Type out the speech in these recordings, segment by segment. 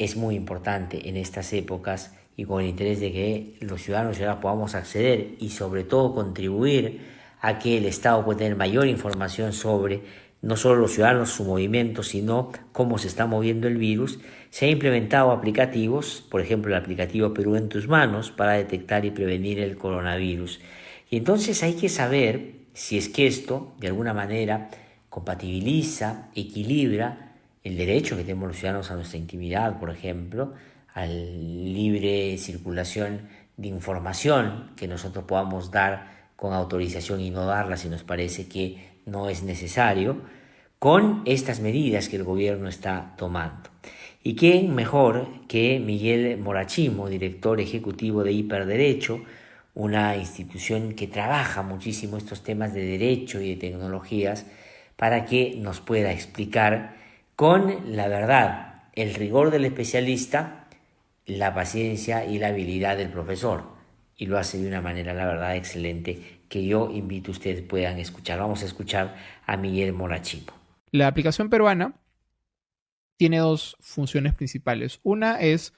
es muy importante en estas épocas y con el interés de que los ciudadanos y podamos acceder y sobre todo contribuir a que el Estado pueda tener mayor información sobre no solo los ciudadanos, su movimiento, sino cómo se está moviendo el virus, se han implementado aplicativos, por ejemplo el aplicativo Perú en tus manos, para detectar y prevenir el coronavirus. Y entonces hay que saber si es que esto, de alguna manera, compatibiliza, equilibra el derecho que tenemos los ciudadanos a nuestra intimidad, por ejemplo, a libre circulación de información que nosotros podamos dar con autorización y no darla si nos parece que no es necesario, con estas medidas que el gobierno está tomando. ¿Y quién mejor que Miguel Morachimo, director ejecutivo de Hiperderecho, una institución que trabaja muchísimo estos temas de derecho y de tecnologías, para que nos pueda explicar con la verdad, el rigor del especialista, la paciencia y la habilidad del profesor. Y lo hace de una manera, la verdad, excelente que yo invito a ustedes puedan escuchar. Vamos a escuchar a Miguel Morachipo. La aplicación peruana tiene dos funciones principales. Una es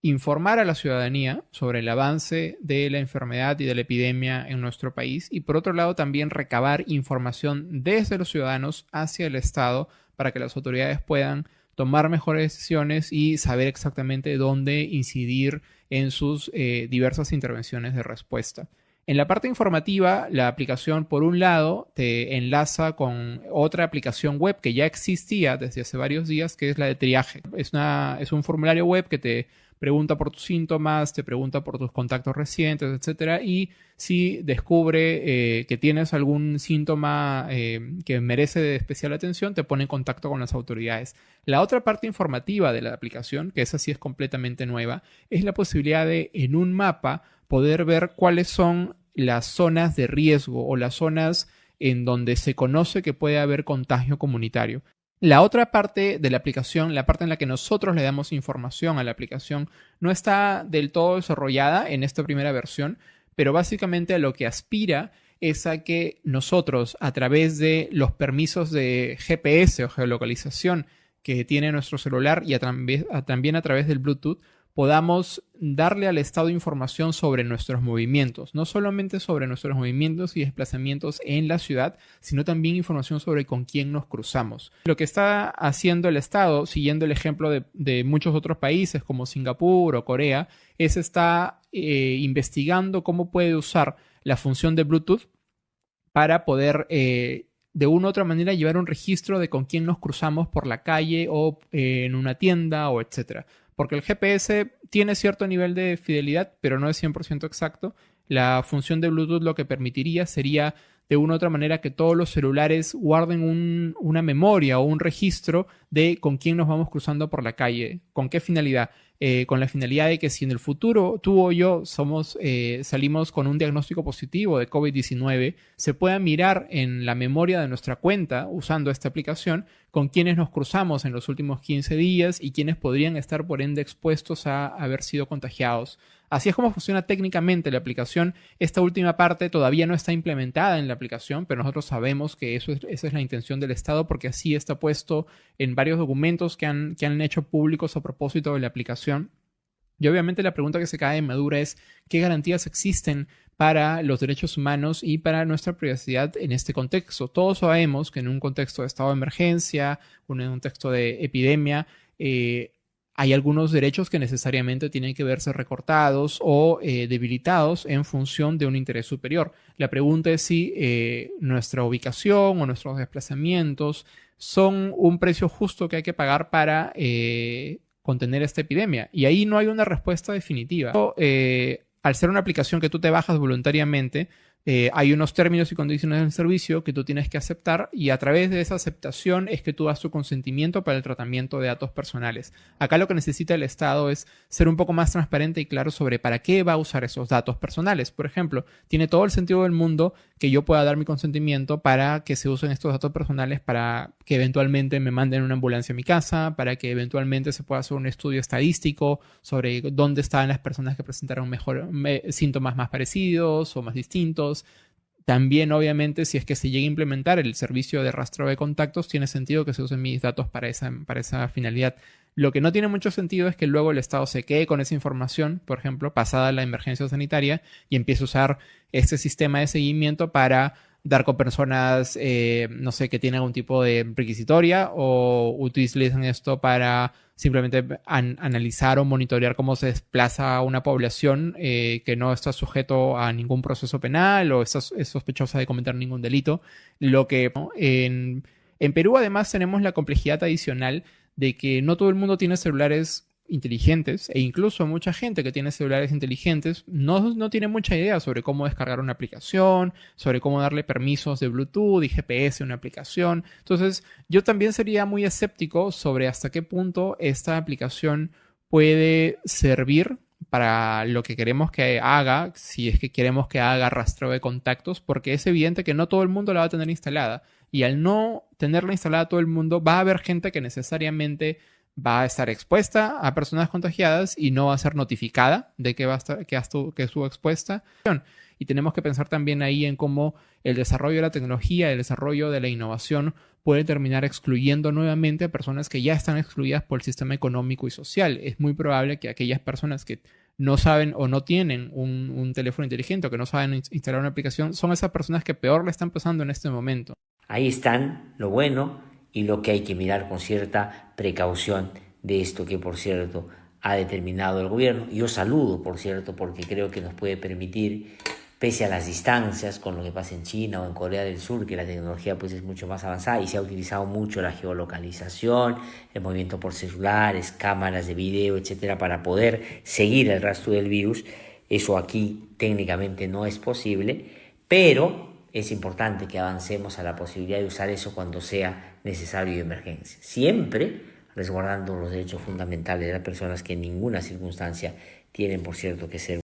informar a la ciudadanía sobre el avance de la enfermedad y de la epidemia en nuestro país y por otro lado también recabar información desde los ciudadanos hacia el Estado para que las autoridades puedan tomar mejores decisiones y saber exactamente dónde incidir en sus eh, diversas intervenciones de respuesta. En la parte informativa, la aplicación, por un lado, te enlaza con otra aplicación web que ya existía desde hace varios días, que es la de triaje. Es, una, es un formulario web que te pregunta por tus síntomas, te pregunta por tus contactos recientes, etcétera, y si descubre eh, que tienes algún síntoma eh, que merece especial atención, te pone en contacto con las autoridades. La otra parte informativa de la aplicación, que esa sí es completamente nueva, es la posibilidad de en un mapa poder ver cuáles son las zonas de riesgo o las zonas en donde se conoce que puede haber contagio comunitario. La otra parte de la aplicación, la parte en la que nosotros le damos información a la aplicación, no está del todo desarrollada en esta primera versión, pero básicamente a lo que aspira es a que nosotros, a través de los permisos de GPS o geolocalización que tiene nuestro celular y también a través del Bluetooth, podamos darle al Estado información sobre nuestros movimientos, no solamente sobre nuestros movimientos y desplazamientos en la ciudad, sino también información sobre con quién nos cruzamos. Lo que está haciendo el Estado, siguiendo el ejemplo de, muchos otros países como Singapur o Corea, es está eh, investigando cómo puede usar la función de Bluetooth para poder eh, de una u otra manera llevar un registro de con quién nos cruzamos por la calle o eh, en una tienda o etcétera porque el GPS tiene cierto nivel de fidelidad, pero no es 100% exacto. La función de Bluetooth lo que permitiría sería de una u otra manera que todos los celulares guarden una memoria o un registro de con quién nos vamos cruzando por la calle, con qué finalidad. Eh, con la finalidad de que si en el futuro tú o yo somos, eh, salimos con un diagnóstico positivo de COVID-19, se pueda mirar en la memoria de nuestra cuenta usando esta aplicación con quienes nos cruzamos en los últimos 15 días y quienes podrían estar por ende expuestos a haber sido contagiados. Así es como funciona técnicamente la aplicación. Esta última parte todavía no está implementada en la aplicación, pero nosotros sabemos que eso esa es la intención del Estado porque así está puesto en varios documentos que han, que han hecho públicos a propósito de la aplicación. Y obviamente la pregunta que se cae en Madura es qué garantías existen para los derechos humanos y para nuestra privacidad en este contexto. Todos sabemos que en un contexto de estado de emergencia, en un contexto de epidemia, eh, hay algunos derechos que necesariamente tienen que verse recortados o eh, debilitados en función de un interés superior. La pregunta es si eh, nuestra ubicación o nuestros desplazamientos son un precio justo que hay que pagar para contener esta epidemia. Y ahí no hay una respuesta definitiva. al ser una aplicación que tú te bajas voluntariamente, eh, hay unos términos y condiciones del servicio que tú tienes que aceptar y a través de esa aceptación es que tú das tu consentimiento para el tratamiento de datos personales. Acá lo que necesita el Estado es ser un poco más transparente y claro sobre para qué va a usar esos datos personales. Por ejemplo, tiene todo el sentido del mundo que yo pueda dar mi consentimiento para que se usen estos datos personales para que eventualmente me manden una ambulancia a mi casa, para que eventualmente se pueda hacer un estudio estadístico sobre dónde están las personas que presentaron mejor, síntomas más parecidos o más distintos también, obviamente, si es que se llega a implementar el servicio de rastreo de contactos, tiene sentido que se usen mis datos para esa, para esa finalidad. Lo que no tiene mucho sentido es que luego el Estado se quede con esa información, por ejemplo, pasada la emergencia sanitaria, y empiece a usar este sistema de seguimiento para dar con personas, eh, no sé, que tienen algún tipo de requisitoria o utilizan esto para simplemente analizar o monitorear cómo se desplaza una población eh, que no está sujeto a ningún proceso penal o está, es sospechosa de cometer ningún delito. Lo que en, en Perú además tenemos la complejidad adicional de que no todo el mundo tiene celulares inteligentes e incluso mucha gente que tiene celulares inteligentes no, no, tiene mucha idea sobre cómo descargar una aplicación, sobre cómo darle permisos de Bluetooth y GPS a una aplicación. Entonces yo también sería muy escéptico sobre hasta qué punto esta aplicación puede servir para lo que queremos que haga, si es que queremos que haga rastreo de contactos, porque es evidente que no todo el mundo la va a tener instalada. Y al no tenerla instalada todo el mundo, va a haber gente que necesariamente va a estar expuesta a personas contagiadas y no va a ser notificada de que va a estar, que, que estuvo expuesta. Y tenemos que pensar también ahí en cómo el desarrollo de la tecnología, el desarrollo de la innovación puede terminar excluyendo nuevamente a personas que ya están excluidas por el sistema económico y social. Es muy probable que aquellas personas que no saben o no tienen un, un teléfono inteligente o que no saben instalar una aplicación son esas personas que peor le están pasando en este momento. Ahí están lo bueno y lo que hay que mirar con cierta precaución de esto que, por cierto, ha determinado el gobierno. Yo saludo, por cierto, porque creo que nos puede permitir, pese a las distancias con lo que pasa en China o en Corea del Sur, que la tecnología pues es mucho más avanzada y se ha utilizado mucho la geolocalización, el movimiento por celulares, cámaras de video, etcétera, para poder seguir el rastro del virus. Eso aquí técnicamente no es posible, pero es importante que avancemos a la posibilidad de usar eso cuando sea necesario y emergencia. Siempre resguardando los derechos fundamentales de las personas que en ninguna circunstancia tienen, por cierto, que ser